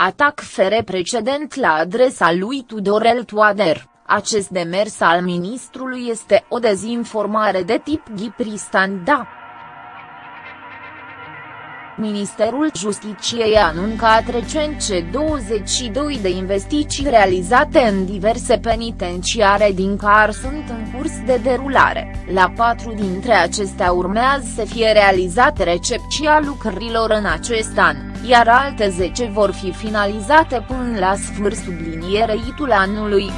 Atac fere precedent la adresa lui Tudorel Toader. Acest demers al ministrului este o dezinformare de tip Ghipristan da. Ministerul Justiciei a anuncat recent ce 22 de investiții realizate în diverse penitenciare din care sunt în curs de derulare, la patru dintre acestea urmează să fie realizate recepția lucrărilor în acest an, iar alte 10 vor fi finalizate până la sfârșit sublinierei anului.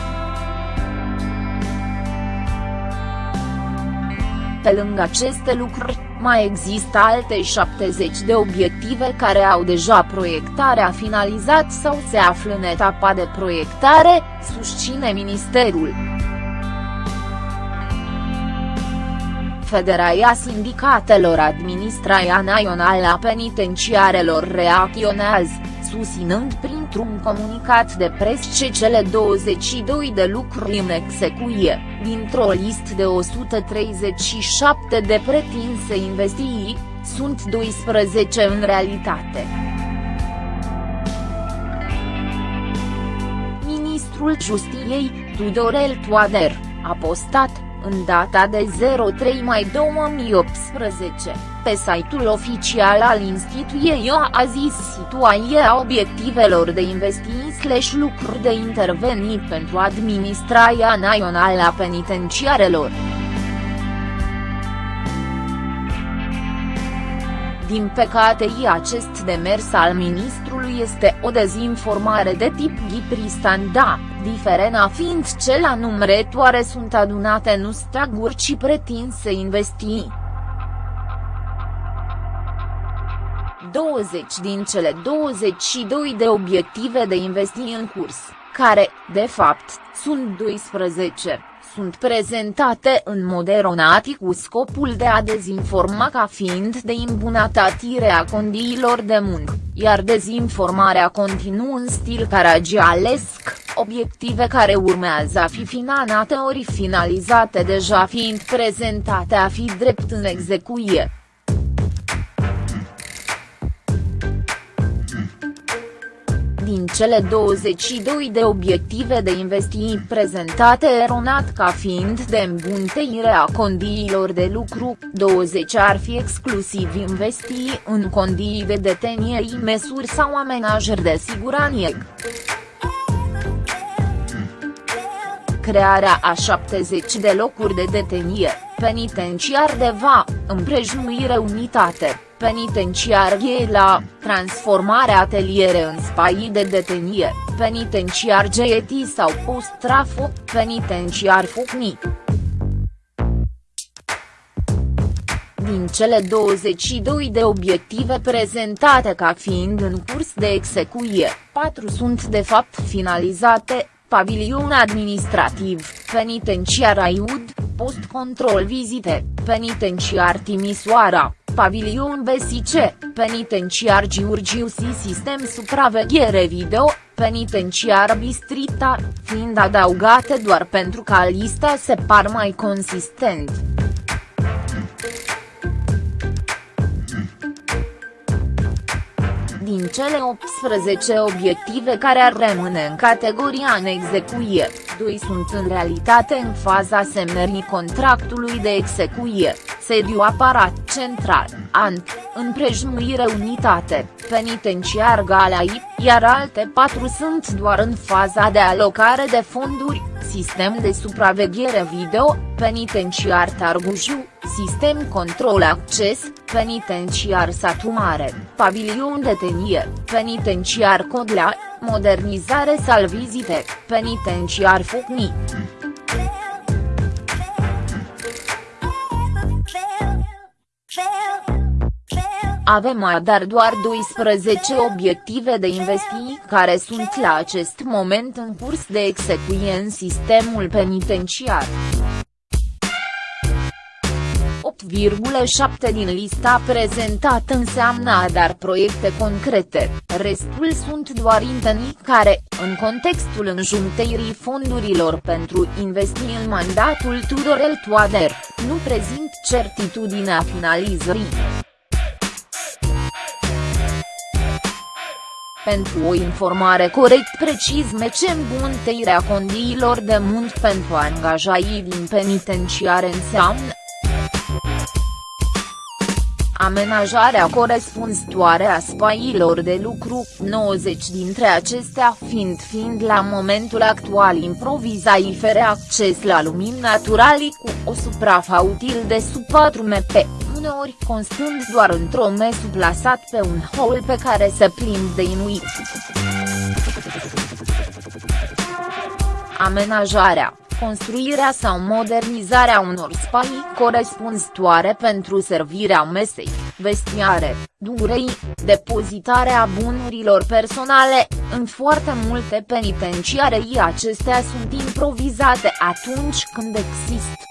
Pe lângă aceste lucruri, mai există alte 70 de obiective care au deja proiectarea finalizat sau se află în etapa de proiectare, susține Ministerul. Federația Sindicatelor Administrația Națională a Penitenciarelor reacționează susținând printr-un comunicat de pres ce cele 22 de lucruri în execuie, dintr-o listă de 137 de pretinse investiții, sunt 12 în realitate. Ministrul Justiției, Tudorel Toader, a postat, în data de 03 mai 2018, pe site-ul oficial al instituției a zis situația obiectivelor de investiții slash lucruri de intervenii pentru administrația națională a penitenciarelor. Din păcate acest demers al ministrului este o dezinformare de tip Ghipristan-da, diferena fiind ce la numărătoare sunt adunate nu staguri ci pretinse investii. 20 din cele 22 de obiective de investiții în curs, care, de fapt, sunt 12, sunt prezentate în mod eronat cu scopul de a dezinforma ca fiind de îmbunătățire a condiilor de muncă, iar dezinformarea continuă în stil caragialesc, obiective care urmează a fi finanate ori finalizate deja fiind prezentate a fi drept în execuție. Cele 22 de obiective de investiții prezentate eronat ca fiind de îmbunteire a condiilor de lucru, 20 ar fi exclusiv investiții în condii de detenie măsuri sau amenajări de siguranță. Crearea a 70 de locuri de detenie, penitenciar de va, împrejmuire unitate penitenciar la transformarea ateliere în spaii de detenie, penitenciar GET sau post-trafo, penitenciar Fucni. Din cele 22 de obiective prezentate ca fiind în curs de execuție, 4 sunt de fapt finalizate, pavilion administrativ, penitenciar Aiud, post-control vizite, penitenciar Timisoara, Pavilion BSC, Penitenciar Giurgiu Si Sistem Supraveghere Video, Penitenciar Bistrita, fiind adăugate doar pentru ca lista se par mai consistent. Cele 18 obiective care ar rămâne în categoria în execuie, doi sunt în realitate în faza semnării contractului de execuie, sediu aparat central, ANT, împrejmuire unitate, penitenciar Galai, iar alte patru sunt doar în faza de alocare de fonduri, sistem de supraveghere video, penitenciar Targujiu, sistem control acces, penitenciar Satu Mare, pavilion de tenie, penitenciar Codlea, modernizare salvizite, penitenciar Fucni. Avem dar doar 12 obiective de investiții care sunt la acest moment în curs de execuție în sistemul penitenciar. 8,7 din lista prezentată înseamnă dar proiecte concrete, restul sunt doar intenții care, în contextul înjunteirii fondurilor pentru investiții în mandatul Tudorel Toader, nu prezint certitudinea finalizării. Pentru o informare corect precis mecem bunteirea condiilor de muncă pentru angajaii din penitenciare înseamnă amenajarea corespunzătoare a spaiilor de lucru, 90 dintre acestea fiind fiind la momentul actual improvizai fără acces la lumini naturali cu o suprafa util de sub 4 mp, uneori constând doar într-o mesu plasat pe un hol pe care se plimb de inuit. Amenajarea construirea sau modernizarea unor spaii corespunzătoare pentru servirea mesei, vestiare, durei, depozitarea bunurilor personale, în foarte multe penitenciarii acestea sunt improvizate atunci când există.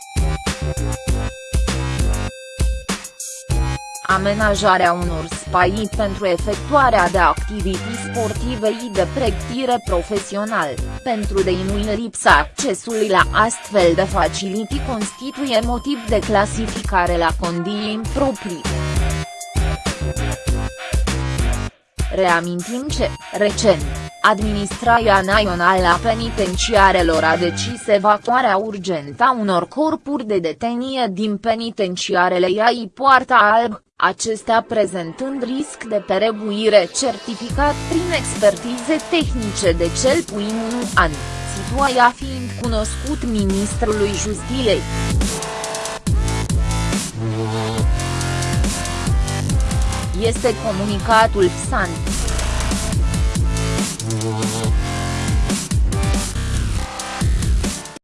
Amenajarea unor spaii pentru efectuarea de activități sportive și de pregătire profesional, pentru deinuire lipsa accesului la astfel de facilități constituie motiv de clasificare la condii improprii. Reamintim ce, recent, Administrația Națională a Penitenciarelor a decis evacuarea urgentă a unor corpuri de detenie din penitenciarele Iai Poarta Alb, acestea prezentând risc de perebuire certificat prin expertize tehnice de cel puțin un an, situația fiind cunoscut ministrului Justiției. Este comunicatul PSAN.